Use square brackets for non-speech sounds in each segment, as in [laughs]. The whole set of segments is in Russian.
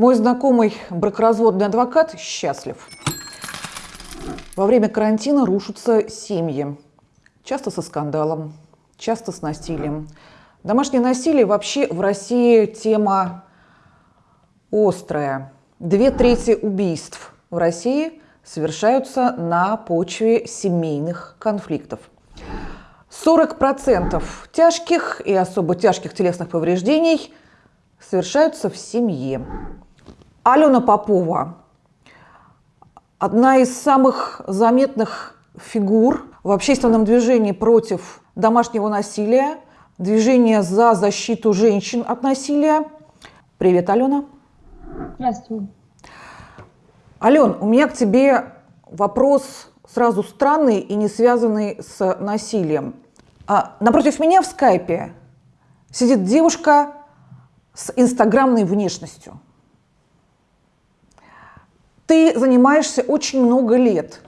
Мой знакомый бракоразводный адвокат счастлив. Во время карантина рушатся семьи. Часто со скандалом, часто с насилием. Домашнее насилие вообще в России тема острая. Две трети убийств в России совершаются на почве семейных конфликтов. 40% тяжких и особо тяжких телесных повреждений совершаются в семье. Алена Попова – одна из самых заметных фигур в общественном движении против домашнего насилия, движение за защиту женщин от насилия. Привет, Алена. Здравствуй. Ален, у меня к тебе вопрос сразу странный и не связанный с насилием. А напротив меня в скайпе сидит девушка с инстаграмной внешностью. Ты занимаешься очень много лет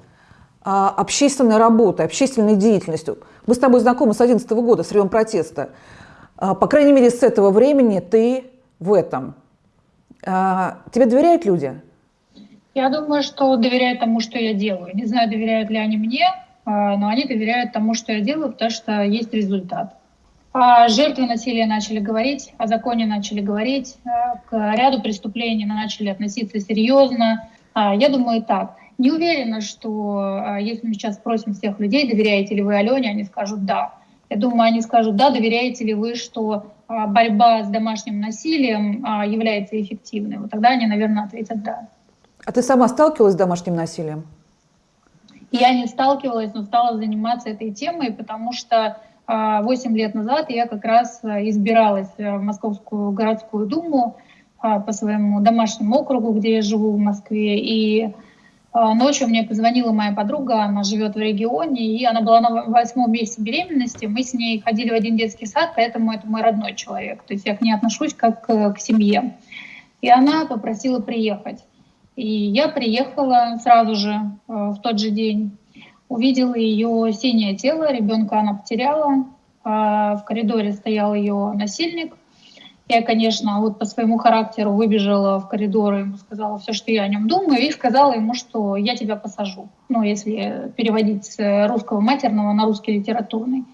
а, общественной работой, общественной деятельностью. Мы с тобой знакомы с 2011 года, с времен протеста. А, по крайней мере, с этого времени ты в этом. А, тебе доверяют люди? Я думаю, что доверяют тому, что я делаю. Не знаю, доверяют ли они мне, но они доверяют тому, что я делаю, потому что есть результат. О насилия начали говорить, о законе начали говорить, к ряду преступлений начали относиться серьезно. Я думаю так. Не уверена, что если мы сейчас спросим всех людей, доверяете ли вы Алене, они скажут «да». Я думаю, они скажут «да», доверяете ли вы, что борьба с домашним насилием является эффективной. Вот тогда они, наверное, ответят «да». А ты сама сталкивалась с домашним насилием? Я не сталкивалась, но стала заниматься этой темой, потому что 8 лет назад я как раз избиралась в Московскую городскую думу по своему домашнему округу, где я живу в Москве. И ночью мне позвонила моя подруга, она живет в регионе, и она была на восьмом месяце беременности. Мы с ней ходили в один детский сад, поэтому это мой родной человек. То есть я к ней отношусь как к семье. И она попросила приехать. И я приехала сразу же э, в тот же день, увидела ее синее тело, ребенка она потеряла, а в коридоре стоял ее насильник. Я, конечно, вот по своему характеру выбежала в коридор, ему сказала все, что я о нем думаю, и сказала ему, что я тебя посажу. Ну, если переводить с русского матерного на русский литературный.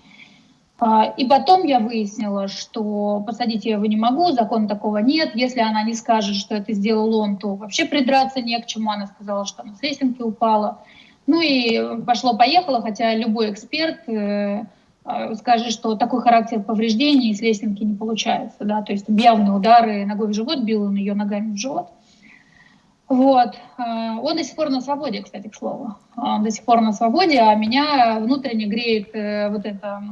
А, и потом я выяснила, что посадить я его не могу, закона такого нет. Если она не скажет, что это сделал он, то вообще придраться не к чему. Она сказала, что она с лесенки упала. Ну и пошло-поехало, хотя любой эксперт э, скажет, что такой характер повреждений с лесенки не получается. Да? То есть явные удары ногой в живот, бил он ее ногами в живот. Вот. А, он до сих пор на свободе, кстати, к слову. Он до сих пор на свободе, а меня внутренне греет э, вот это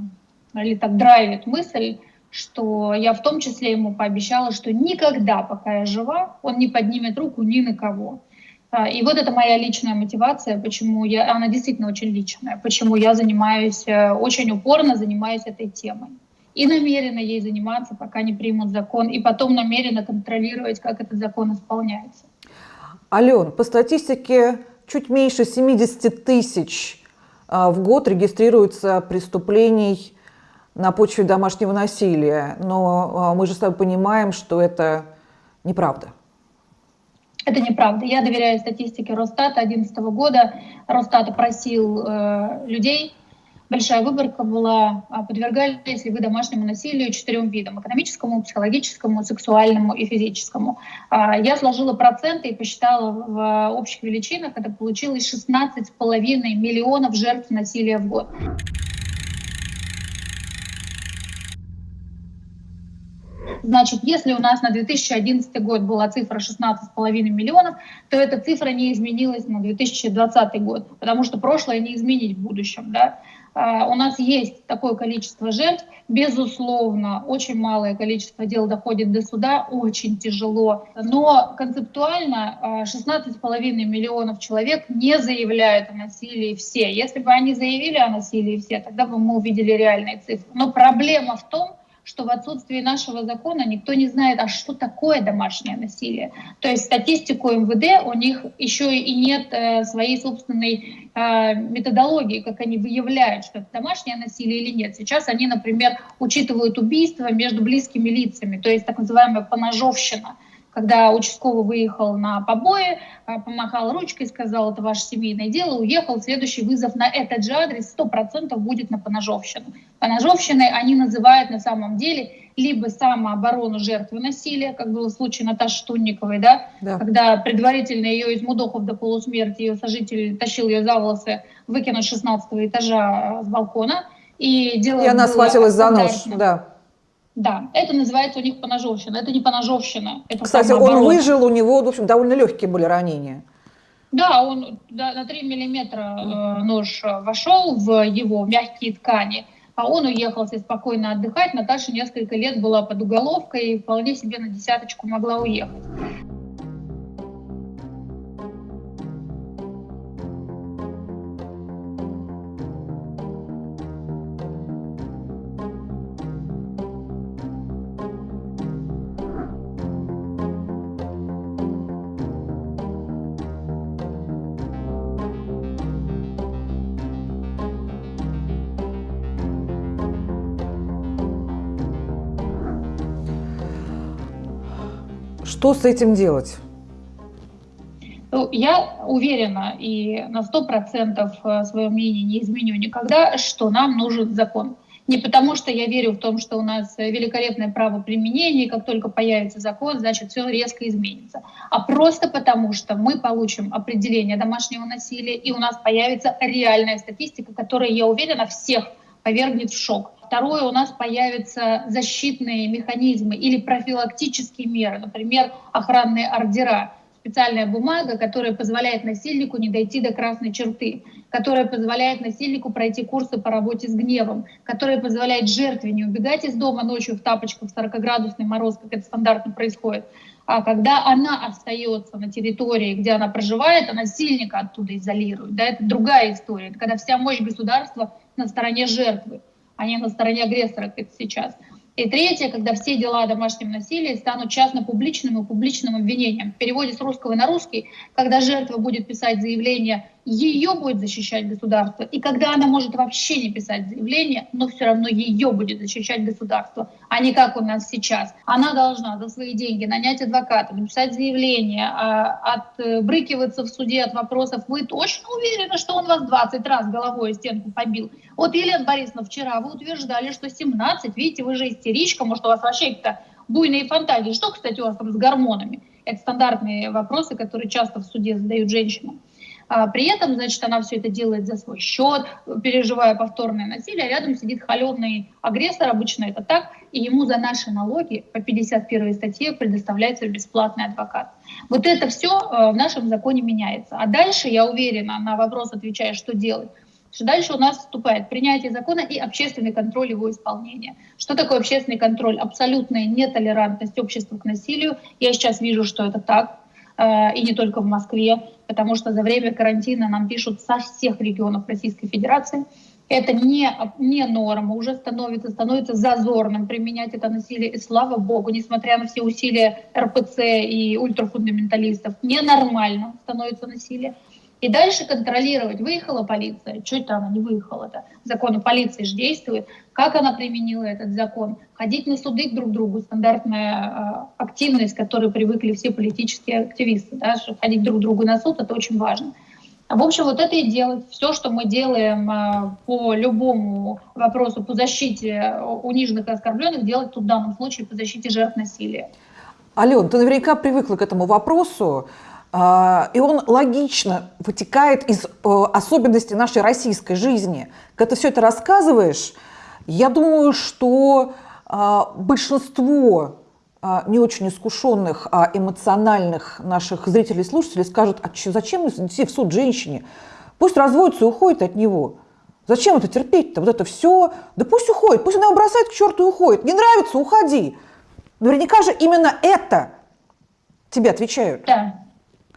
или так драйвит мысль, что я в том числе ему пообещала, что никогда, пока я жива, он не поднимет руку ни на кого. А, и вот это моя личная мотивация, почему я, она действительно очень личная, почему я занимаюсь, э, очень упорно занимаюсь этой темой. И намерена ей заниматься, пока не примут закон, и потом намерена контролировать, как этот закон исполняется. Ален, по статистике чуть меньше 70 тысяч а, в год регистрируется преступлений на почве домашнего насилия. Но а, мы же с тобой понимаем, что это неправда. Это неправда. Я доверяю статистике Росстата 2011 года. Росстат опросил э, людей. Большая выборка была. А, подвергались ли вы домашнему насилию четырем видам. Экономическому, психологическому, сексуальному и физическому. А, я сложила проценты и посчитала в общих величинах. Это получилось 16,5 миллионов жертв насилия в год. Значит, если у нас на 2011 год была цифра 16,5 миллионов, то эта цифра не изменилась на 2020 год, потому что прошлое не изменить в будущем. Да? Uh, у нас есть такое количество жертв, безусловно, очень малое количество дел доходит до суда, очень тяжело, но концептуально 16,5 миллионов человек не заявляют о насилии все. Если бы они заявили о насилии все, тогда бы мы увидели реальные цифры. Но проблема в том, что в отсутствии нашего закона никто не знает, а что такое домашнее насилие. То есть статистику МВД у них еще и нет э, своей собственной э, методологии, как они выявляют, что это домашнее насилие или нет. Сейчас они, например, учитывают убийства между близкими лицами, то есть так называемая поножовщина когда участковый выехал на побои, а, помахал ручкой, сказал, это ваше семейное дело, уехал, следующий вызов на этот же адрес 100% будет на поножовщину. Поножовщиной они называют на самом деле либо самооборону жертвы насилия, как было в случае Наташи Тунниковой, да, да. когда предварительно ее из мудохов до полусмерти, ее сожитель тащил ее за волосы, выкинуть с 16 этажа с балкона, и дело И она схватилась за нож, да. Да, это называется у них поножовщина. Это не поножовщина. Это Кстати, он выжил, у него, в общем, довольно легкие были ранения. Да, он да, на 3 миллиметра э, нож вошел в его мягкие ткани, а он уехал себе спокойно отдыхать. Наташа несколько лет была под уголовкой и вполне себе на десяточку могла уехать. Что с этим делать? Ну, я уверена и на сто процентов э, свое мнение не изменю никогда, что нам нужен закон. Не потому, что я верю в том, что у нас великолепное право применения, и как только появится закон, значит, все резко изменится. А просто потому, что мы получим определение домашнего насилия, и у нас появится реальная статистика, которая, я уверена, всех повергнет в шок. Второе, у нас появятся защитные механизмы или профилактические меры, например, охранные ордера, специальная бумага, которая позволяет насильнику не дойти до красной черты, которая позволяет насильнику пройти курсы по работе с гневом, которая позволяет жертве не убегать из дома ночью в тапочках в 40-градусный мороз, как это стандартно происходит, а когда она остается на территории, где она проживает, а насильника оттуда изолирует. Да, это другая история. Это когда вся мощь государства на стороне жертвы а не на стороне агрессора, как это сейчас. И третье, когда все дела о домашнем насилии станут частно-публичным и публичным обвинением. В переводе с русского на русский, когда жертва будет писать заявление ее будет защищать государство. И когда она может вообще не писать заявление, но все равно ее будет защищать государство, а не как у нас сейчас. Она должна за свои деньги нанять адвоката, написать заявление, а, отбрыкиваться в суде от вопросов. Вы точно уверены, что он вас 20 раз головой стенку побил? Вот, Елена Борисовна, вчера вы утверждали, что 17. Видите, вы же истеричка, может, у вас вообще какие-то буйные фантазии. Что, кстати, у вас там с гормонами? Это стандартные вопросы, которые часто в суде задают женщинам. А при этом, значит, она все это делает за свой счет, переживая повторное насилие, а рядом сидит холеный агрессор, обычно это так, и ему за наши налоги по 51 статье предоставляется бесплатный адвокат. Вот это все э, в нашем законе меняется. А дальше, я уверена, на вопрос отвечая, что делать, что дальше у нас вступает принятие закона и общественный контроль его исполнения. Что такое общественный контроль? Абсолютная нетолерантность общества к насилию. Я сейчас вижу, что это так. Э, и не только в Москве, потому что за время карантина нам пишут со всех регионов Российской Федерации. Это не, не норма, уже становится, становится зазорным применять это насилие. И слава богу, несмотря на все усилия РПЦ и ультрафундаменталистов, ненормально становится насилие. И дальше контролировать, выехала полиция, это она не выехала-то. Закон о полиции же действует. Как она применила этот закон? Ходить на суды друг к другу, стандартная э, активность, к которой привыкли все политические активисты. Да, что ходить друг к другу на суд, это очень важно. В общем, вот это и делать. Все, что мы делаем э, по любому вопросу, по защите униженных и оскорбленных, делать тут в данном случае по защите жертв насилия. Ален, ты наверняка привыкла к этому вопросу. А, и он логично вытекает из э, особенностей нашей российской жизни. Когда ты все это рассказываешь, я думаю, что а, большинство а, не очень искушенных, а эмоциональных наших зрителей и слушателей скажут, а зачем идти в суд женщине? Пусть разводится и уходит от него. Зачем это терпеть-то? Вот это все. Да пусть уходит, пусть она его бросает к черту и уходит. Не нравится, уходи. Наверняка же именно это тебе отвечают. Да.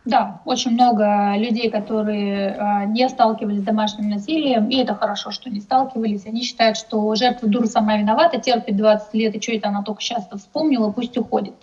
Да, очень много людей, которые э, не сталкивались с домашним насилием, и это хорошо, что не сталкивались. Они считают, что жертва дура сама виновата, терпит 20 лет, и что это она только сейчас вспомнила, пусть уходит.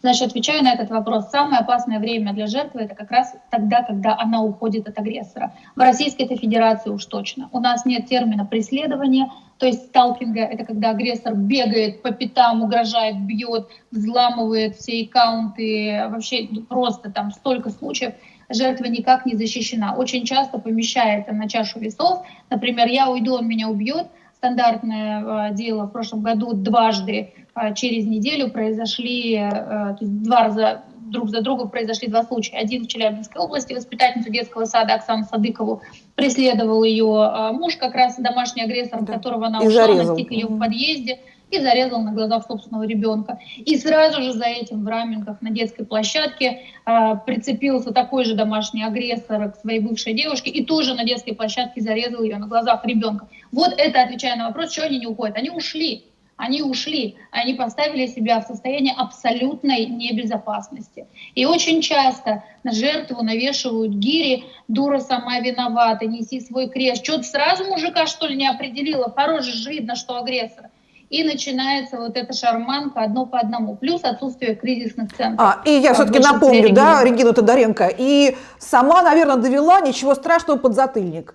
Значит, отвечаю на этот вопрос. Самое опасное время для жертвы это как раз тогда, когда она уходит от агрессора. В Российской Федерации уж точно. У нас нет термина преследования, то есть сталкинга. Это когда агрессор бегает по пятам, угрожает, бьет, взламывает все аккаунты. Вообще просто там столько случаев жертва никак не защищена. Очень часто помещается на чашу весов. Например, я уйду, он меня убьет. Стандартное э, дело в прошлом году дважды э, через неделю произошли, э, то есть два раза друг за другом произошли два случая. Один в Челябинской области, воспитательницу детского сада Оксану Садыкову преследовал ее муж, как раз домашний агрессор, да. которого она и ушла, зарезал. настиг ее в подъезде и зарезал на глазах собственного ребенка. И сразу же за этим в раменках на детской площадке э, прицепился такой же домашний агрессор к своей бывшей девушке и тоже на детской площадке зарезал ее на глазах ребенка. Вот это отвечая на вопрос, что они не уходят. Они ушли. Они ушли, они поставили себя в состояние абсолютной небезопасности. И очень часто на жертву навешивают гири, дура сама виновата, неси свой крест. Что-то сразу мужика, что ли, не определила, по роже же видно, что агрессор и начинается вот эта шарманка одно по одному, плюс отсутствие кризисных центров. А, и я все-таки напомню, да, Регину Тодоренко, и сама, наверное, довела ничего страшного под затыльник.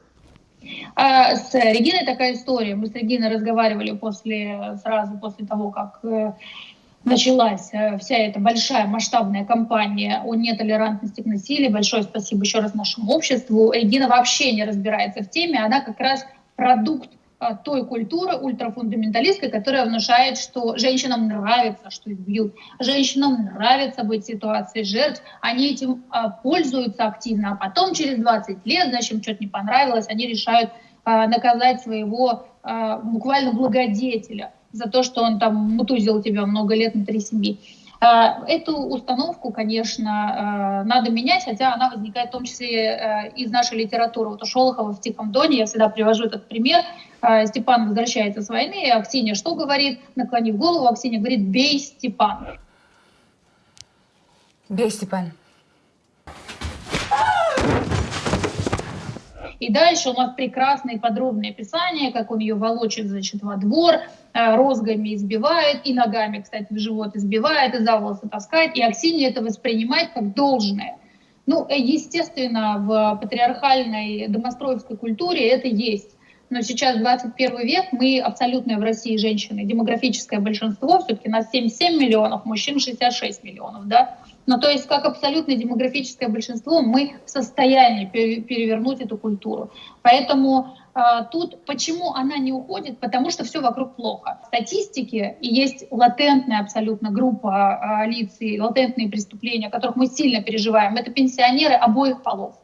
А, с Региной такая история. Мы с Региной разговаривали после, сразу после того, как э, началась э, вся эта большая масштабная кампания о нетолерантности к насилию. Большое спасибо еще раз нашему обществу. Регина вообще не разбирается в теме, она как раз продукт а, той культуры ультрафундаменталистской, которая внушает, что женщинам нравится, что их бьют, женщинам нравится быть в ситуации жертв, они этим пользуются активно, а потом через 20 лет, значит, им что-то не понравилось, они решают наказать своего а, буквально благодетеля за то, что он там мутузил тебя много лет внутри семьи. А, эту установку, конечно, а, надо менять, хотя она возникает в том числе а, из нашей литературы. Вот у Шолохова в «Тихом доне» я всегда привожу этот пример – а, Степан возвращается с войны, и Аксинья что говорит? Наклонив голову, Аксинья говорит, бей Степан. Бей Степан. И дальше у нас прекрасные подробные описания, как он ее волочит, значит, во двор, а, розгами избивает, и ногами, кстати, в живот избивает, и за волосы таскает, и Аксинья это воспринимает как должное. Ну, э, естественно, в патриархальной домостроевской культуре это есть. Но сейчас 21 век, мы абсолютно в России женщины, демографическое большинство, все-таки нас 77 миллионов, мужчин 66 миллионов, да, но то есть как абсолютно демографическое большинство мы в состоянии перевернуть эту культуру. Поэтому э, тут почему она не уходит? Потому что все вокруг плохо. В статистике есть латентная абсолютно группа э, лиц и латентные преступления, о которых мы сильно переживаем. Это пенсионеры обоих полов.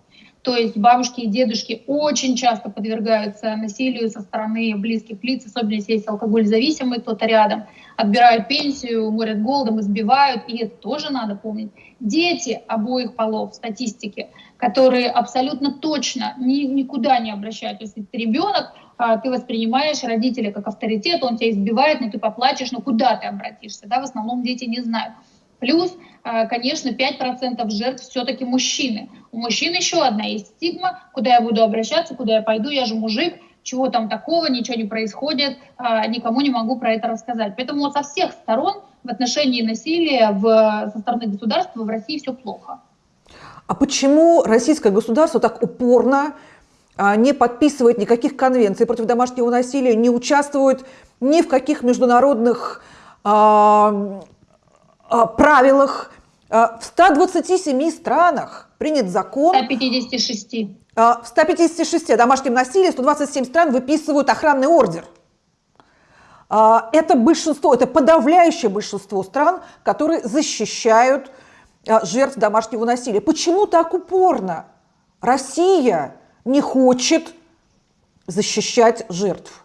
То есть бабушки и дедушки очень часто подвергаются насилию со стороны близких лиц, особенно если есть алкоголь зависимый, кто-то рядом. Отбирают пенсию, морят голодом, избивают, и это тоже надо помнить. Дети обоих полов в статистике, которые абсолютно точно ни, никуда не обращают. То есть ты ребенок, а, ты воспринимаешь родителя как авторитет, он тебя избивает, но ты поплачешь, но куда ты обратишься? Да? В основном дети не знают. Плюс, а, конечно, 5% жертв все-таки мужчины. У мужчин еще одна есть стигма, куда я буду обращаться, куда я пойду, я же мужик, чего там такого, ничего не происходит, а, никому не могу про это рассказать. Поэтому вот со всех сторон в отношении насилия в, со стороны государства в России все плохо. А почему российское государство так упорно а, не подписывает никаких конвенций против домашнего насилия, не участвует ни в каких международных правилах. А, в 127 странах принят закон. 156. А, в 156 о домашнем насилии 127 стран выписывают охранный ордер. Это большинство, это подавляющее большинство стран, которые защищают жертв домашнего насилия. Почему так упорно Россия не хочет защищать жертв?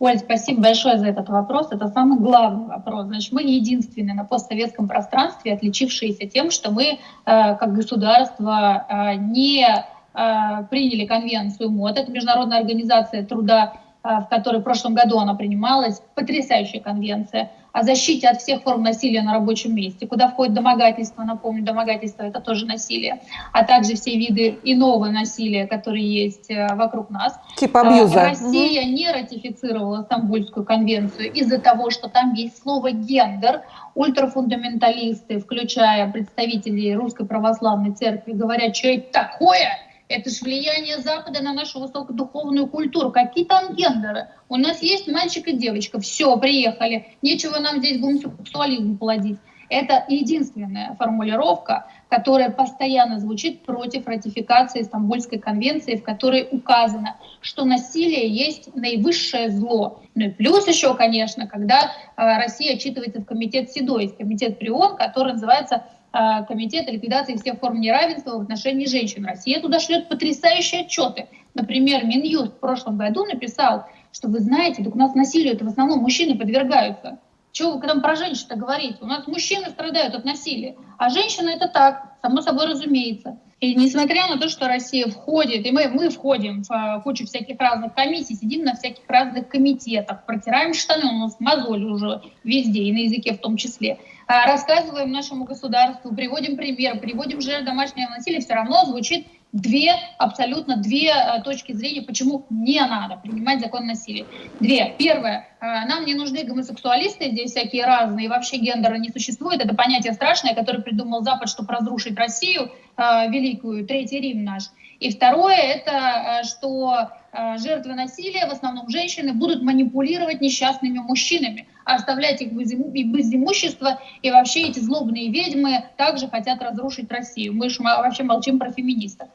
Оль, спасибо большое за этот вопрос. Это самый главный вопрос. Значит, мы единственные на постсоветском пространстве, отличившиеся тем, что мы, э, как государство, э, не э, приняли конвенцию МОД. Это Международная организация труда, в которой в прошлом году она принималась. Потрясающая конвенция о защите от всех форм насилия на рабочем месте, куда входит домогательство, напомню, домогательство это тоже насилие, а также все виды иного насилия, которые есть э, вокруг нас. Типа абьюза. Россия угу. не ратифицировала Стамбульскую конвенцию из-за того, что там есть слово «гендер». Ультрафундаменталисты, включая представителей Русской Православной Церкви, говорят, что это такое – это же влияние Запада на нашу высокодуховную культуру. Какие там гендеры? У нас есть мальчик и девочка. Все, приехали. Нечего нам здесь гомосексуализм плодить. Это единственная формулировка, которая постоянно звучит против ратификации Стамбульской конвенции, в которой указано, что насилие есть наивысшее зло. Ну и плюс еще, конечно, когда э, Россия отчитывается в комитет СИДО, комитет ПРИОН, который называется комитета ликвидации всех форм неравенства в отношении женщин. Россия туда шлет потрясающие отчеты. Например, Минюст в прошлом году написал, что вы знаете, так у нас насилию это в основном мужчины подвергаются. Чего вы там про женщин-то говорите? У нас мужчины страдают от насилия, а женщины это так, само собой разумеется. И несмотря на то, что Россия входит, и мы, мы входим в uh, кучу всяких разных комиссий, сидим на всяких разных комитетах, протираем штаны, у нас мозоль уже везде, и на языке в том числе, рассказываем нашему государству, приводим пример, приводим жертв домашнего насилия, все равно звучит две, абсолютно две uh, точки зрения, почему не надо принимать закон насилия. Две. Первое. Нам не нужны гомосексуалисты, здесь всякие разные, и вообще гендера не существует. Это понятие страшное, которое придумал Запад, чтобы разрушить Россию, великую, Третий Рим наш. И второе, это что жертвы насилия, в основном женщины, будут манипулировать несчастными мужчинами, оставлять их без имущества, и вообще эти злобные ведьмы также хотят разрушить Россию. Мы же вообще молчим про феминистов.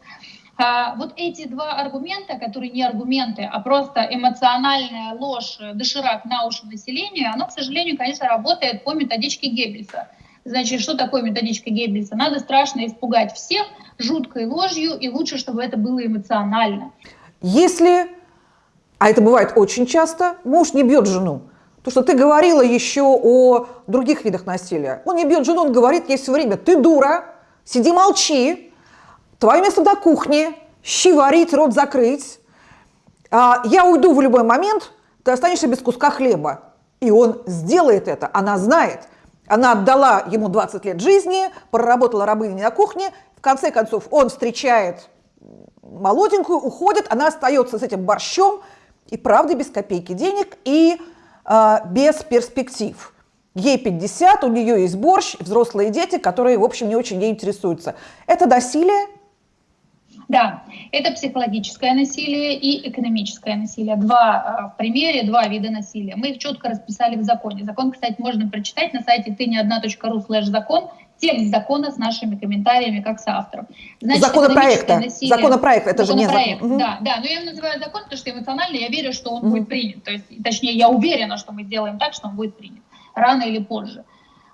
А, вот эти два аргумента, которые не аргументы, а просто эмоциональная ложь, доширак на уши населению, оно, к сожалению, конечно, работает по методичке Геббельса. Значит, что такое методичка Геббельса? Надо страшно испугать всех жуткой ложью, и лучше, чтобы это было эмоционально. Если, а это бывает очень часто, муж не бьет жену, то, что ты говорила еще о других видах насилия. Он не бьет жену, он говорит ей все время, ты дура, сиди молчи, твое место на кухне, щи варить, рот закрыть. А, я уйду в любой момент, ты останешься без куска хлеба. И он сделает это, она знает. Она отдала ему 20 лет жизни, проработала рабыней на кухне. В конце концов, он встречает молоденькую, уходит, она остается с этим борщом, и правда без копейки денег, и э, без перспектив. Ей 50, у нее есть борщ, взрослые дети, которые, в общем, не очень ей интересуются. Это насилие, да, это психологическое насилие и экономическое насилие. Два э, в примере, два вида насилия. Мы их четко расписали в законе. Закон, кстати, можно прочитать на сайте ты не одна.ру слэш закон. Текст закона с нашими комментариями как с автором. Значит, законопроекта. Насилие, законопроект, это законопроект, же не закон. Да, да, но я его называю закон, потому что эмоционально я верю, что он угу. будет принят. То есть, точнее, я уверена, что мы сделаем так, что он будет принят. Рано или позже.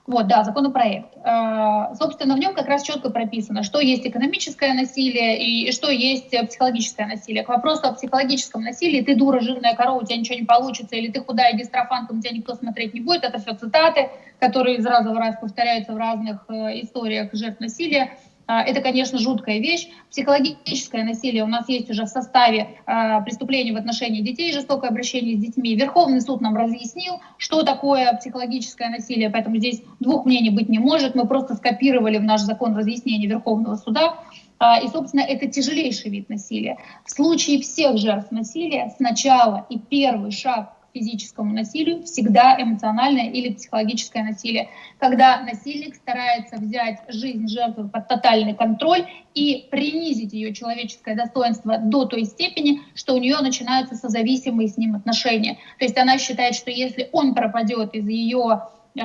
Вот, да, законопроект. А, собственно, в нем как раз четко прописано, что есть экономическое насилие и что есть психологическое насилие. К вопросу о психологическом насилии, ты дура, жирная корова, у тебя ничего не получится, или ты худая дистрофанка, у тебя никто смотреть не будет, это все цитаты, которые из раза в раз повторяются в разных э, историях жертв насилия. А, это, конечно, жуткая вещь. Психологическое насилие у нас есть уже в составе а, преступлений в отношении детей, жестокое обращение с детьми. Верховный суд нам разъяснил, что такое психологическое насилие, поэтому здесь двух мнений быть не может. Мы просто скопировали в наш закон разъяснение Верховного суда. А, и, собственно, это тяжелейший вид насилия. В случае всех жертв насилия сначала и первый шаг физическому насилию всегда эмоциональное или психологическое насилие, когда насильник старается взять жизнь жертвы под тотальный контроль и принизить ее человеческое достоинство до той степени, что у нее начинаются созависимые с ним отношения. То есть она считает, что если он пропадет из ее э,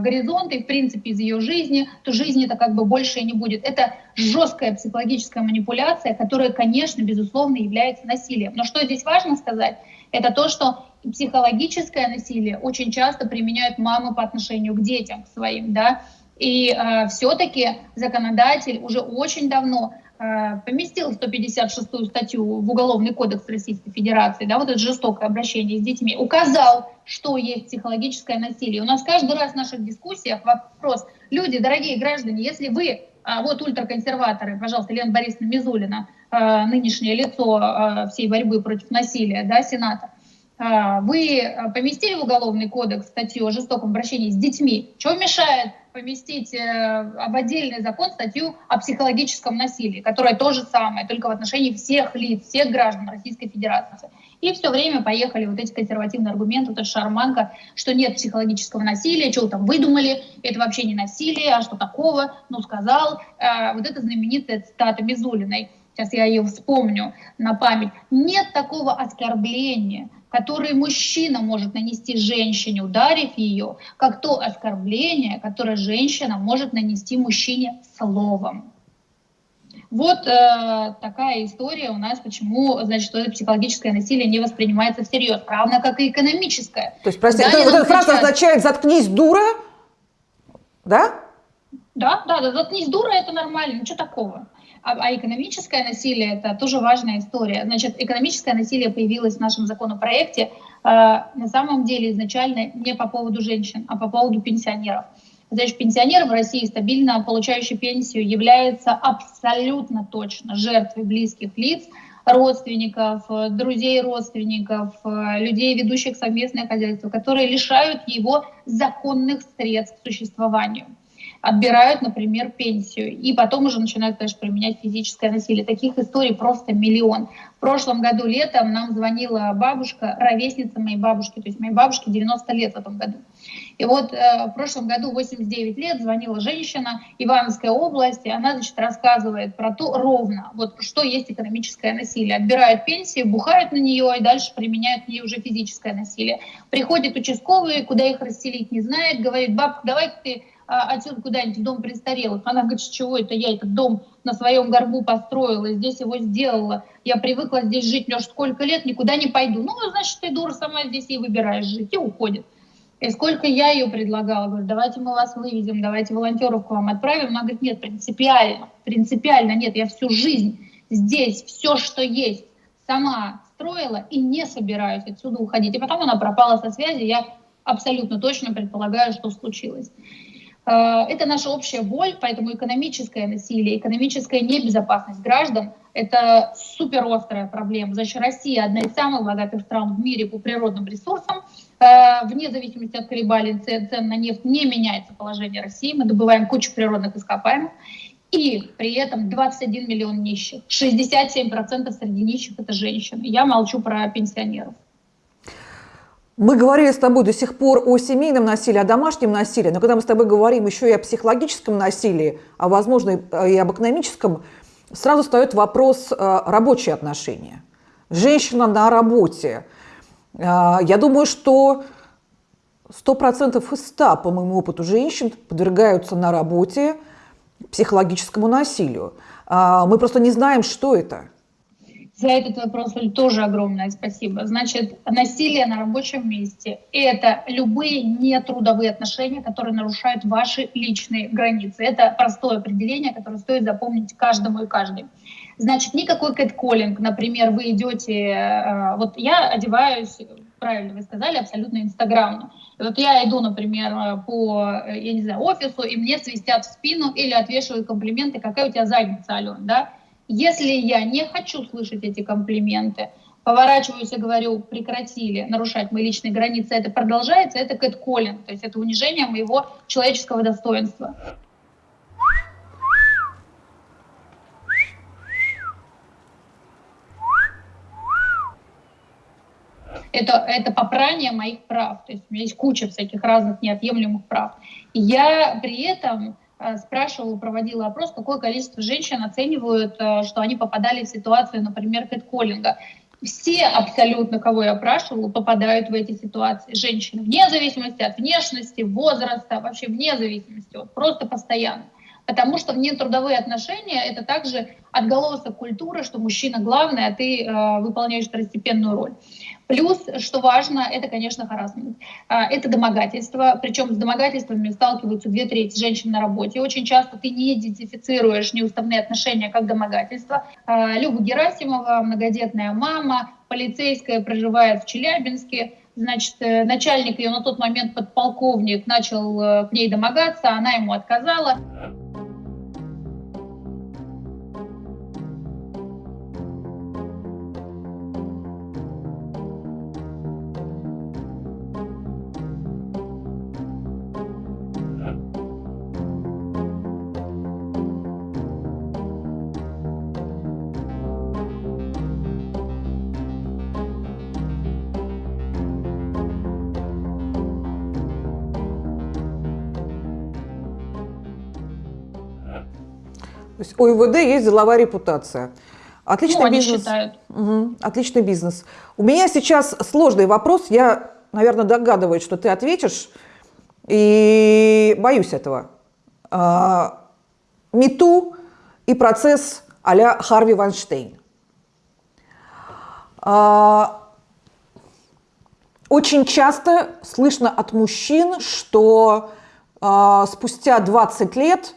горизонта и, в принципе, из ее жизни, то жизни-то как бы больше и не будет. Это жесткая психологическая манипуляция, которая, конечно, безусловно, является насилием. Но что здесь важно сказать, это то, что психологическое насилие очень часто применяют мамы по отношению к детям своим, да, и э, все-таки законодатель уже очень давно э, поместил 156-ю статью в Уголовный кодекс Российской Федерации, да, вот это жестокое обращение с детьми, указал, что есть психологическое насилие. У нас каждый раз в наших дискуссиях вопрос, люди, дорогие граждане, если вы, а, вот ультраконсерваторы, пожалуйста, Лена Борисовна Мизулина, э, нынешнее лицо э, всей борьбы против насилия, да, Сената, вы поместили в Уголовный кодекс статью о жестоком обращении с детьми. Что мешает поместить э, об отдельный закон статью о психологическом насилии, которая то же самое, только в отношении всех лиц, всех граждан Российской Федерации. И все время поехали вот эти консервативные аргументы, вот эта шарманка, что нет психологического насилия, что вы там выдумали, это вообще не насилие, а что такого, ну сказал. А, вот это знаменитая цитата Мизулиной, сейчас я ее вспомню на память. Нет такого оскорбления, которое мужчина может нанести женщине, ударив ее, как то оскорбление, которое женщина может нанести мужчине словом. Вот э, такая история у нас, почему, значит, это психологическое насилие не воспринимается всерьез, равно как и экономическое. То есть, простите, это, вот эта фраза означает «заткнись, дура», да? Да, да, да, заткнись, дура, это нормально, ничего такого. А, а экономическое насилие – это тоже важная история. Значит, экономическое насилие появилось в нашем законопроекте э, на самом деле изначально не по поводу женщин, а по поводу пенсионеров. Значит, пенсионер в России, стабильно получающий пенсию, является абсолютно точно жертвой близких лиц, родственников, друзей родственников, людей, ведущих совместное хозяйство, которые лишают его законных средств к существованию отбирают, например, пенсию, и потом уже начинают, конечно, применять физическое насилие. Таких историй просто миллион. В прошлом году летом нам звонила бабушка, ровесница моей бабушки, то есть моей бабушке 90 лет в этом году. И вот э, в прошлом году 89 лет звонила женщина Ивановской области, она, значит, рассказывает про то ровно, вот что есть экономическое насилие. Отбирают пенсии, бухают на нее и дальше применяют к ней уже физическое насилие. Приходит участковый, куда их расселить не знает, говорит, бабка, давай ты отсюда куда-нибудь в дом престарелых. Она говорит, с чего это я этот дом на своем горбу построила, здесь его сделала. Я привыкла здесь жить, Леш, сколько лет, никуда не пойду. Ну, значит, ты дура сама здесь и выбираешь жить, и уходит. И сколько я ее предлагала, говорю, давайте мы вас вывезем, давайте волонтеров к вам отправим. Она говорит, нет, принципиально, принципиально нет, я всю жизнь здесь, все, что есть, сама строила и не собираюсь отсюда уходить. И потом она пропала со связи, я абсолютно точно предполагаю, что случилось. Э, это наша общая боль, поэтому экономическое насилие, экономическая небезопасность граждан – это супер острая проблема. Значит, Россия одна из самых богатых стран в мире по природным ресурсам. Э, вне зависимости от колебаний цен, на нефть не меняется положение России. Мы добываем кучу природных ископаемых. И при этом 21 миллион нищих. 67% среди нищих – это женщины. Я молчу про пенсионеров. Мы говорили с тобой до сих пор о семейном насилии, о домашнем насилии, но когда мы с тобой говорим еще и о психологическом насилии, а возможно и об экономическом, сразу встает вопрос э, рабочие отношения. Женщина на работе. Э, я думаю, что 100% из 100, по моему опыту, женщин подвергаются на работе психологическому насилию. Э, мы просто не знаем, что это. За этот вопрос тоже огромное спасибо. Значит, насилие на рабочем месте – это любые нетрудовые отношения, которые нарушают ваши личные границы. Это простое определение, которое стоит запомнить каждому и каждой. Значит, никакой кэтколлинг, например, вы идете, э, вот я одеваюсь, правильно вы сказали, абсолютно инстаграмно. Вот я иду, например, по, я не знаю, офису, и мне свистят в спину или отвешивают комплименты, какая у тебя задница, Алена, да? Если я не хочу слышать эти комплименты, поворачиваюсь и говорю, прекратили нарушать мои личные границы, это продолжается, это кэтколлинг, то есть это унижение моего человеческого достоинства. Это, это попрание моих прав. То есть у меня есть куча всяких разных неотъемлемых прав. И я при этом спрашивала, проводила опрос, какое количество женщин оценивают, э, что они попадали в ситуацию, например, кэтколлинга. Все абсолютно, кого я опрашивала, попадают в эти ситуации. Женщины, вне зависимости от внешности, возраста, вообще вне зависимости, вот, просто постоянно. Потому что внетрудовые отношения – это также отголосок культуры, что мужчина главный, а ты э, выполняешь второстепенную роль. Плюс, что важно, это, конечно, харасмент. А, это домогательство, причем с домогательствами сталкиваются две трети женщин на работе. Очень часто ты не идентифицируешь неуставные отношения как домогательство. А, Люба Герасимова, многодетная мама, полицейская, проживает в Челябинске, значит, э, начальник ее на тот момент подполковник начал э, к ней домогаться, она ему отказала. То есть у ИВД есть деловая репутация. Отличный ну, бизнес. считают. Угу, отличный бизнес. У меня сейчас сложный вопрос. Я, наверное, догадываюсь, что ты ответишь. И боюсь этого. А, Мету и процесс а-ля Харви Вайнштейн. А, очень часто слышно от мужчин, что э, спустя 20 лет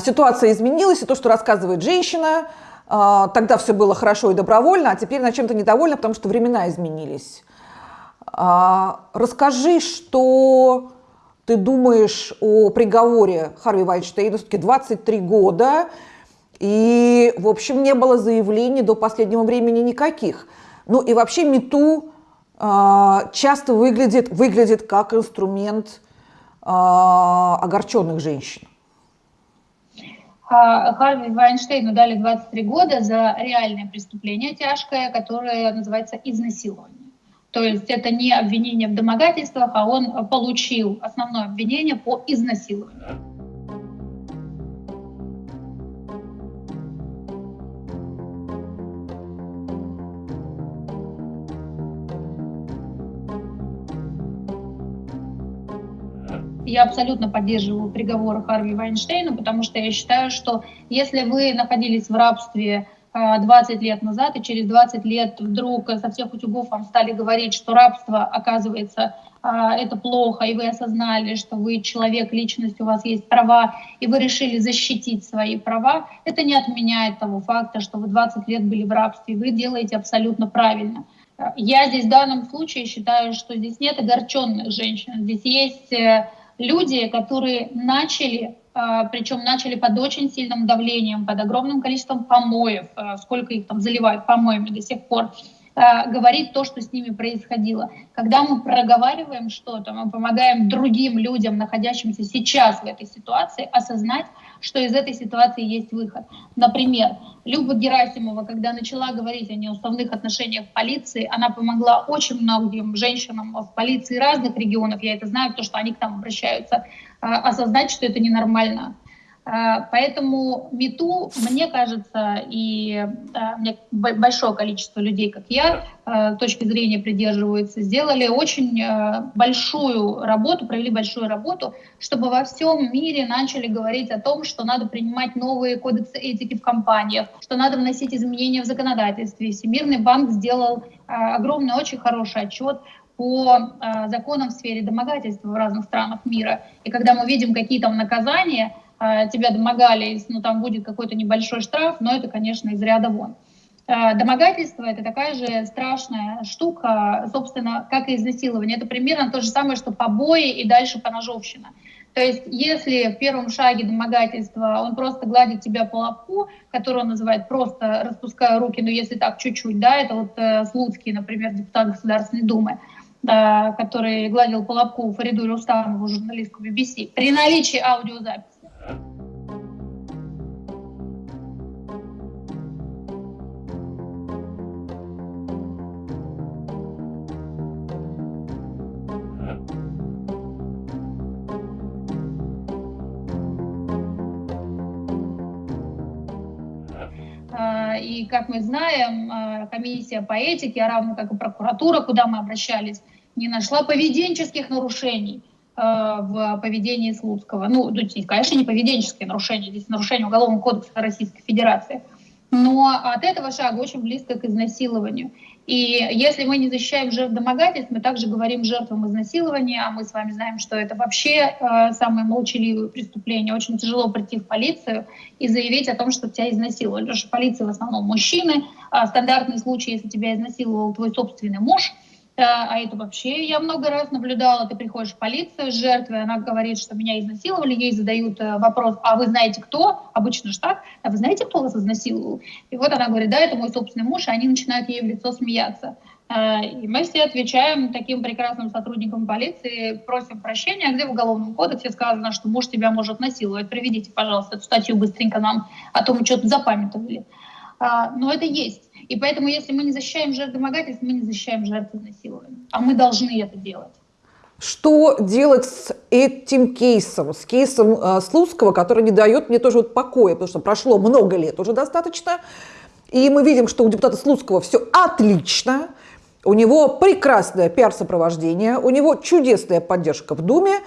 ситуация изменилась, и то, что рассказывает женщина, э, тогда все было хорошо и добровольно, а теперь на чем-то недовольна, потому что времена изменились. Э, расскажи, что ты думаешь о приговоре Харви Вайнштейна, все-таки 23 года, и, в общем, не было заявлений до последнего времени никаких. Ну и вообще МИТУ а, часто выглядит, выглядит как инструмент а, огорченных женщин. А, Харви Вайнштейну дали 23 года за реальное преступление тяжкое, которое называется изнасилование. То есть это не обвинение в домогательствах, а он получил основное обвинение по изнасилованию. Я абсолютно поддерживаю приговор Харви Вайнштейну, потому что я считаю, что если вы находились в рабстве 20 а, лет назад, и через 20 лет вдруг со всех утюгов вам стали говорить, что рабство, оказывается, а, это плохо, и вы осознали, что вы человек, личность, у вас есть права, и вы решили защитить свои права, это не отменяет того факта, что вы 20 лет были в рабстве, вы делаете абсолютно правильно. Я здесь в данном случае считаю, что здесь нет огорченных женщин, здесь есть э, люди, которые начали, а, причем начали под очень сильным давлением, под огромным количеством помоев, а, сколько их там заливают помоями до сих пор, а, говорить то, что с ними происходило. Когда мы проговариваем что-то, мы помогаем другим людям, находящимся сейчас в этой ситуации, осознать, что из этой ситуации есть выход. Например, Люба Герасимова, когда начала говорить о неуставных отношениях в полиции, она помогла очень многим женщинам в полиции разных регионов, я это знаю, потому что они к нам обращаются, а, осознать, что это ненормально поэтому МИТУ, мне кажется, и большое количество людей, как я, а, точки зрения придерживаются, сделали очень большую работу, провели большую работу, чтобы во всем мире начали говорить о том, что надо принимать новые кодексы этики в компаниях, что надо вносить изменения в законодательстве. Всемирный банк сделал огромный, очень хороший отчет по законам в сфере домогательства в разных странах мира. И когда мы видим какие там наказания, Э, тебя домогались, ну там будет какой-то небольшой штраф, но это, конечно, из ряда вон. Э, домогательство – это такая же страшная штука, собственно, как и изнасилование. Это примерно то же самое, что побои и дальше поножовщина. То есть если в первом шаге домогательства он просто гладит тебя по лобку, который он называет просто распуская руки, но если так чуть-чуть, да, это вот э, Слуцкий, например, депутат Государственной Думы, да, который гладил по лобку Фариду Рустамову, журналистку BBC, при наличии аудиозаписи а, и, как мы знаем, а, комиссия по этике, а равно как и прокуратура, куда мы обращались, не нашла поведенческих нарушений – в поведении Слуцкого. Ну, конечно, не поведенческие нарушения, здесь нарушение Уголовного кодекса Российской Федерации. Но от этого шага очень близко к изнасилованию. И если мы не защищаем жертв домогательств, мы также говорим жертвам изнасилования, а мы с вами знаем, что это вообще э, самое молчаливое преступление. Очень тяжело прийти в полицию и заявить о том, что тебя изнасиловали. Потому что полиция в основном мужчины. А стандартный случай, если тебя изнасиловал твой собственный муж – а это вообще я много раз наблюдала, ты приходишь в полицию с жертвой, она говорит, что меня изнасиловали, ей задают э, вопрос, а вы знаете кто? Обычно же так, а вы знаете, кто вас изнасиловал? И вот она говорит, да, это мой собственный муж, и они начинают ей в лицо смеяться. А, и мы все отвечаем таким прекрасным сотрудникам полиции, просим прощения, где в Уголовном кодексе сказано, что муж тебя может насиловать. Приведите, пожалуйста, эту статью быстренько нам, а то мы что-то запамятовали. А, но это есть. И поэтому, если мы не защищаем жертв домогательств, мы не защищаем жертв изнасилования. А мы должны это делать. Что делать с этим кейсом, с кейсом э, Слуцкого, который не дает мне тоже вот покоя, потому что прошло много лет уже достаточно, и мы видим, что у депутата Слуцкого все отлично, у него прекрасное пиар-сопровождение, у него чудесная поддержка в Думе,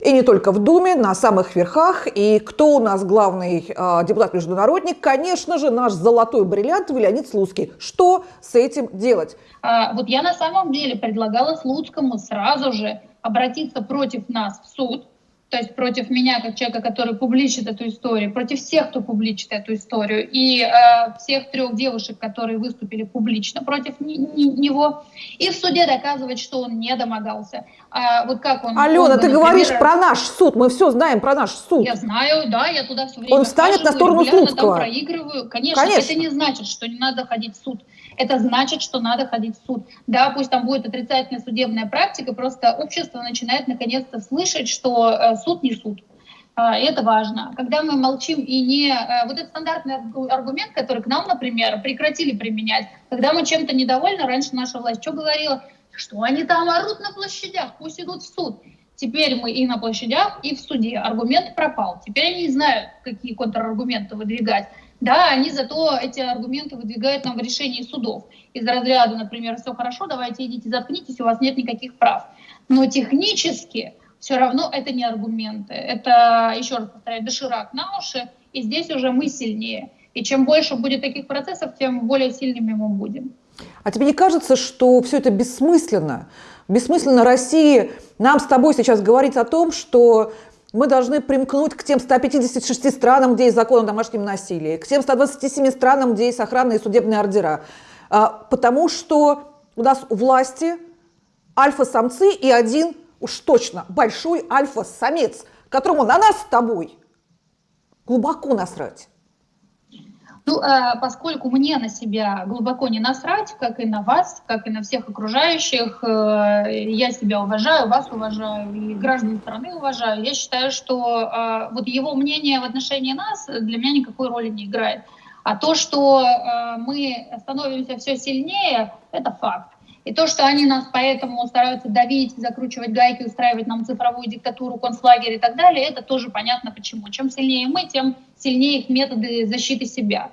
и не только в Думе, на самых верхах. И кто у нас главный э, депутат-международник? Конечно же, наш золотой бриллиант Леонид Слуцкий. Что с этим делать? А, вот я на самом деле предлагала Слуцкому сразу же обратиться против нас в суд, то есть против меня, как человека, который публичит эту историю, против всех, кто публичит эту историю, и э, всех трех девушек, которые выступили публично против него, и в суде доказывать, что он не домогался. А вот как он... Алена, он, ты например, говоришь про наш суд, мы все знаем про наш суд. Я знаю, да, я туда все время Он встанет на сторону Слуцкого. проигрываю. Конечно, Конечно, это не значит, что не надо ходить в суд это значит, что надо ходить в суд. Да, пусть там будет отрицательная судебная практика, просто общество начинает наконец-то слышать, что э, суд не суд. А, это важно. Когда мы молчим и не... Э, вот этот стандартный аргумент, который к нам, например, прекратили применять, когда мы чем-то недовольны, раньше наша власть что говорила? Что они там орут на площадях, пусть идут в суд. Теперь мы и на площадях, и в суде. Аргумент пропал. Теперь они не знают, какие контраргументы выдвигать. Да, они зато эти аргументы выдвигают нам в решении судов. Из разряда, например, все хорошо, давайте идите, заткнитесь, у вас нет никаких прав. Но технически все равно это не аргументы. Это, еще раз повторяю, доширак на уши, и здесь уже мы сильнее. И чем больше будет таких процессов, тем более сильными мы будем. А тебе не кажется, что все это бессмысленно? Бессмысленно России нам с тобой сейчас говорить о том, что мы должны примкнуть к тем 156 странам, где есть закон о домашнем насилии, к тем 127 странам, где есть охранные и судебные ордера. А, потому что у нас у власти альфа-самцы и один, уж точно, большой альфа-самец, которому на нас с тобой глубоко насрать. Ну, э, поскольку мне на себя глубоко не насрать, как и на вас, как и на всех окружающих, э, я себя уважаю, вас уважаю и граждан страны уважаю, я считаю, что э, вот его мнение в отношении нас для меня никакой роли не играет. А то, что мы становимся все сильнее, это факт. И то, что они нас поэтому стараются давить, закручивать гайки, устраивать нам цифровую диктатуру, концлагерь и так далее, это тоже понятно почему. Чем сильнее мы, тем сильнее их методы защиты себя.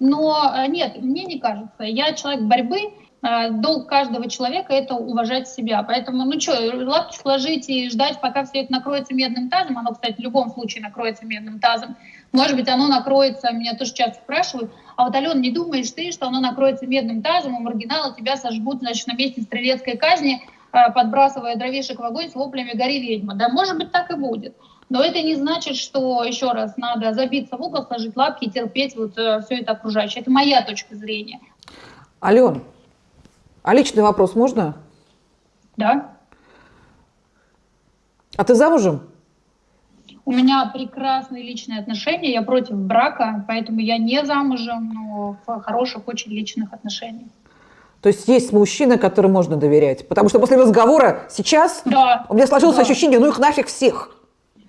Но э, нет, мне не кажется. Я человек борьбы, э, долг каждого человека это уважать себя. Поэтому, ну что, лапки сложить и ждать, пока все это накроется медным тазом. Оно, кстати, в любом случае накроется медным тазом. Может быть, оно накроется, меня тоже часто спрашивают, а вот, Алена, не думаешь ты, что оно накроется медным тазом, у маргинала тебя сожгут, значит, на месте стрелецкой казни, э, подбрасывая дровишек в огонь с воплями «Гори ведьма». Да, может быть, так и будет. Но это не значит, что, еще раз, надо забиться в угол, сложить лапки и терпеть вот э, все это окружающее. Это моя точка зрения. Ален, а личный вопрос можно? Да. А ты замужем? У меня прекрасные личные отношения, я против брака, поэтому я не замужем, но в хороших, очень личных отношениях. То есть есть мужчина, которому можно доверять? Потому что после разговора сейчас да, у меня сложилось да. ощущение, ну их нафиг всех.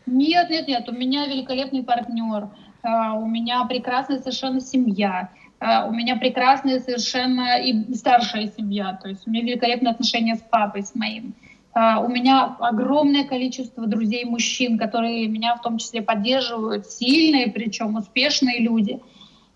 Нет, нет, нет, у меня великолепный партнер, а, у меня прекрасная совершенно семья, а, у меня прекрасная совершенно и старшая семья, то есть у меня великолепные отношения с папой, с моим. А, у меня огромное количество друзей мужчин, которые меня в том числе поддерживают, сильные, причем успешные люди –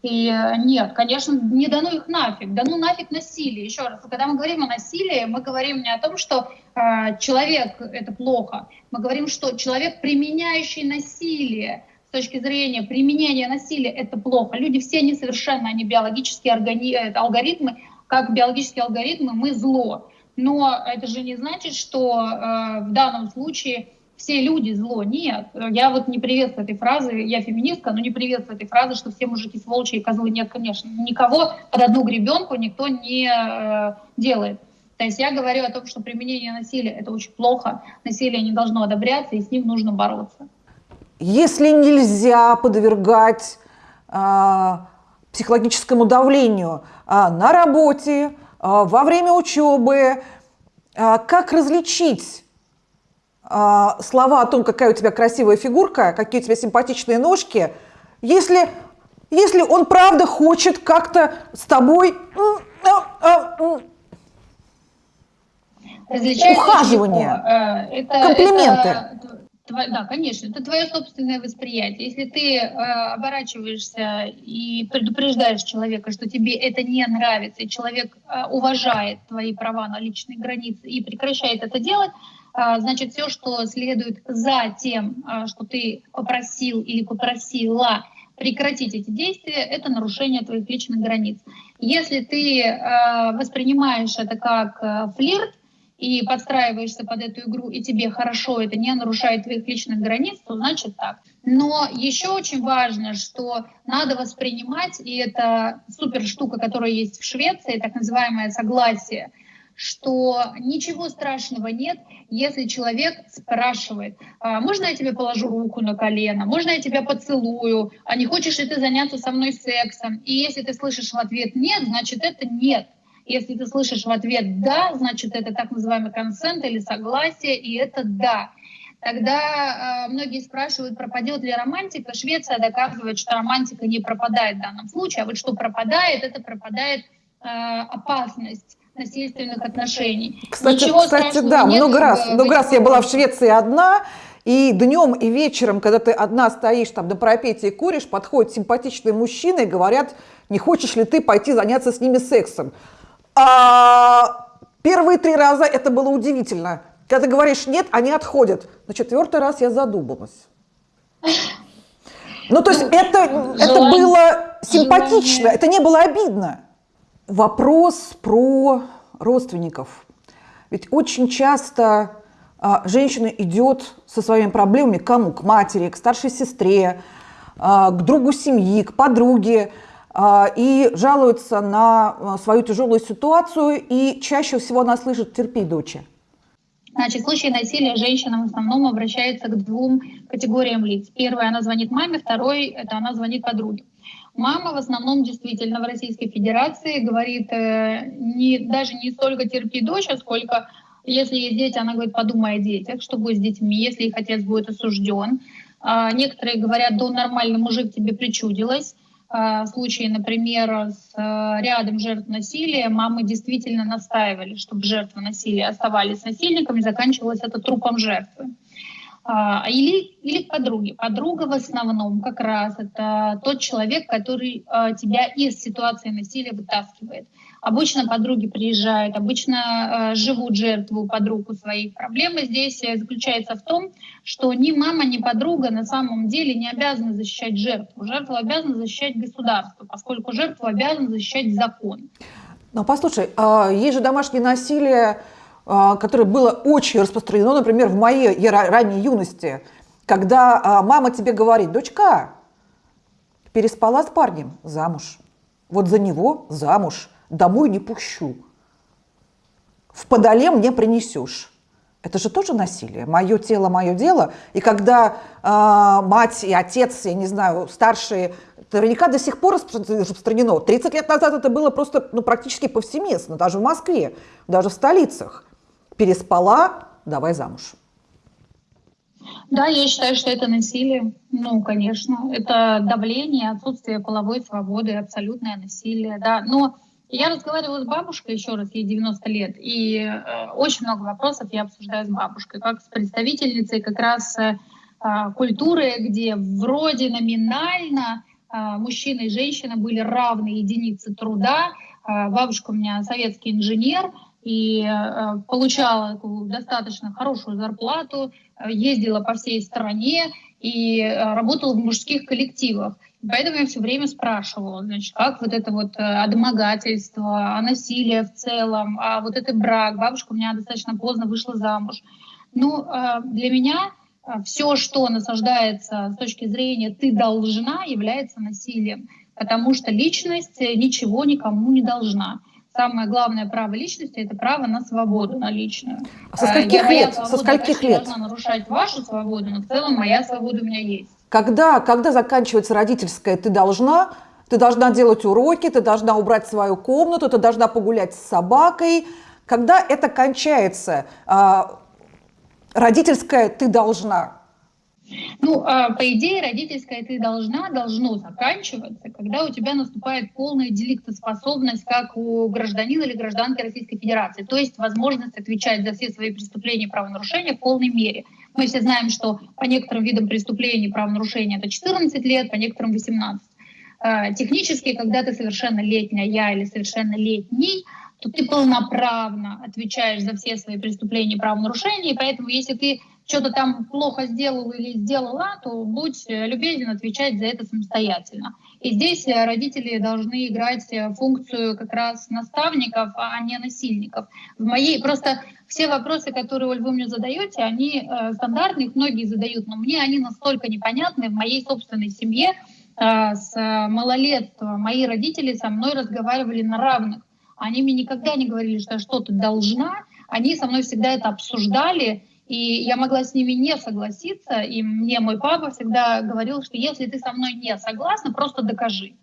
и э, нет, конечно, не дано их нафиг, дано нафиг насилие. Еще раз, когда мы говорим о насилии, мы говорим не о том, что э, человек это плохо, мы говорим, что человек, применяющий насилие, с точки зрения применения насилия, это плохо. Люди все несовершенны, они биологические органи... Э, алгоритмы, как биологические алгоритмы, мы зло. Но это же не значит, что э, в данном случае все люди зло. Нет, я вот не приветствую этой фразы, я феминистка, но не приветствую этой фразы, что все мужики сволочи и козлы. Нет, конечно, никого под одну гребенку никто не э, делает. То есть я говорю о том, что применение насилия – это очень плохо, насилие не должно одобряться, и с ним нужно бороться. Если нельзя подвергать э, психологическому давлению э, на работе, э, во время учебы, э, как различить слова о том, какая у тебя красивая фигурка, какие у тебя симпатичные ножки, если, если он правда хочет как-то с тобой... Различается Ухаживание. легко. Э, Это, Комплименты. это Да, конечно, это твое собственное восприятие. Если ты э, оборачиваешься и предупреждаешь человека, что тебе это не нравится, и человек э, уважает твои права на личные границы и прекращает это делать, значит, все, что следует за тем, э, что ты попросил или попросила прекратить эти действия, это нарушение твоих личных границ. Если ты э, воспринимаешь это как флирт, и подстраиваешься под эту игру, и тебе хорошо, это не нарушает твоих личных границ, то значит так. Но еще очень важно, что надо воспринимать, и это супер штука, которая есть в Швеции, так называемое согласие, что ничего страшного нет, если человек спрашивает, «А можно я тебе положу руку на колено, можно я тебя поцелую, а не хочешь ли ты заняться со мной сексом? И если ты слышишь в ответ нет, значит это нет. Если ты слышишь в ответ «да», значит, это так называемый консент или согласие, и это «да». Тогда э, многие спрашивают, пропадет ли романтика. Швеция доказывает, что романтика не пропадает в данном случае, а вот что пропадает, это пропадает э, опасность насильственных отношений. Кстати, Ничего кстати да, нет много раз, много этих раз я была в. Швеции одна, и днем и вечером, когда ты одна стоишь там на парапете и куришь, подходят симпатичные мужчины и говорят, не хочешь ли ты пойти заняться с ними сексом. А первые три раза это было удивительно. Когда ты говоришь нет, они отходят. На четвертый раз я задумалась. Ну, то есть это, это желание- было симпатично, это не было обидно. Вопрос про родственников. Ведь очень часто а, женщина идет со своими проблемами к кому? К матери, к старшей сестре, а, к другу семьи, к подруге а, и жалуется на свою тяжелую ситуацию, и чаще всего она слышит «терпи, доча». Значит, в случае насилия женщина в основном обращается к двум категориям лиц. Первое, она звонит маме, второй, это она звонит подруге. Мама в основном действительно в Российской Федерации говорит э, не, даже не столько терпи дочь, а сколько если есть дети, она говорит, подумай о детях, что будет с детьми, если их отец будет осужден. А некоторые говорят, да нормальный мужик тебе причудилось. А, в случае, например, с э, рядом жертв насилия, мамы действительно настаивали, чтобы жертвы насилия оставались насильниками, заканчивалось это трупом жертвы. А, Или, или к подруге. Подруга в основном как раз это тот человек, который а, тебя из ситуации насилия вытаскивает. Обычно подруги приезжают, обычно э, живут жертву подруг у своих. Проблема здесь заключается в том, что ни мама, ни подруга на самом деле не обязаны защищать жертву. Жертву обязаны защищать государство, поскольку жертву обязан защищать закон. Ну, послушай, а есть же домашнее насилие, а, которое было очень распространено, например, в моей ранней юности, когда а, мама тебе говорит, дочка, переспала с парнем, замуж. Вот за него замуж, домой не пущу. В подоле мне принесешь. Это же тоже насилие. Мое тело, мое дело. И когда а, мать и отец, я не знаю, старшие, наверняка до сих пор распро- распространено. 30 лет назад это было просто ну, практически повсеместно, даже в Москве, даже в столицах. Переспала, давай замуж. Да, я считаю, что это насилие. Ну, конечно, это давление, отсутствие половой свободы, абсолютное насилие, да. Но я разговаривала с бабушкой, еще раз, ей 90 лет, и э, очень много вопросов я обсуждаю с бабушкой, как с представительницей как раз э, а, культуры, где вроде номинально а, мужчина и женщина были равные единицы труда. А, Бабушка у меня советский инженер, и э, получала достаточно хорошую зарплату, э, ездила по всей стране и э, работала в мужских коллективах. Поэтому я все время спрашивала, значит, как вот это вот домогательство, о насилии в целом, а вот этот брак. Бабушка у меня достаточно поздно вышла замуж. Ну, для меня все, что насаждается с точки зрения «ты должна», является насилием, потому что личность ничего никому не должна. Самое главное право личности – это право на свободу, на личную. А со скольких я- лет? Со скольких лет? нарушать вашу свободу, но в целом моя свобода у меня есть. Когда, когда заканчивается родительская, ты должна, ты должна делать уроки, ты должна убрать свою комнату, ты должна погулять с собакой. Когда это кончается, а, родительская ты должна. Ну, а, по идее, родительская ты должна, должно заканчиваться, когда у тебя наступает полная деликтоспособность, как у гражданина или гражданки Российской Федерации, то есть возможность отвечать за все свои преступления и правонарушения в полной мере. Мы все знаем, что по некоторым видам преступлений правонарушения это 14 лет, по некоторым 18. А, технически, когда ты совершеннолетняя, я или совершеннолетний, то ты полноправно отвечаешь за все свои преступления и правонарушения, и поэтому если ты что-то там плохо сделал или сделала, то будь э, любезен отвечать за это самостоятельно. И здесь э, родители должны играть э, функцию как раз наставников, а не насильников. В моей просто все вопросы, которые, Оль, вы мне задаете, они э, стандартные, их многие задают, но мне они настолько непонятны в моей собственной семье. Э, с малолетства мои родители со мной разговаривали на равных. Они мне никогда не говорили, что я что-то должна. Они со мной всегда это обсуждали, и я могла с ними не согласиться, и мне мой папа всегда говорил, что если ты со мной не согласна, просто докажи.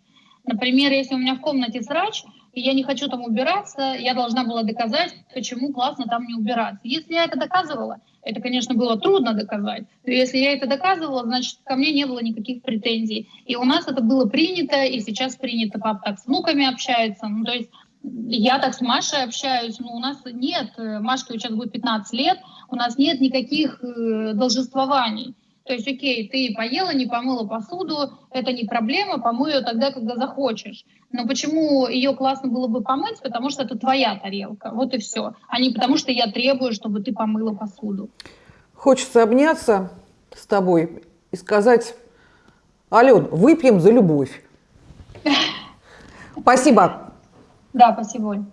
Например, если у меня в комнате срач, и я не хочу там убираться, я должна была доказать, почему классно там не убираться. Если я это доказывала, это, конечно, было трудно доказать, но если я это доказывала, значит, ко мне не было никаких претензий. И у нас это было принято, и сейчас принято, папа так с внуками общается. Ну, то есть я так с Машей общаюсь, но у нас нет, Машке сейчас будет 15 лет, у нас нет никаких э, должествований. То есть, окей, ты поела, не помыла посуду, это не проблема, помой ее тогда, когда захочешь. Но почему ее классно было бы помыть? Потому что это твоя тарелка, вот и все. А не потому что я требую, чтобы ты помыла посуду. Хочется обняться с тобой и сказать, Ален, выпьем за любовь. [laughs] Спасибо. Да, спасибо, Оль.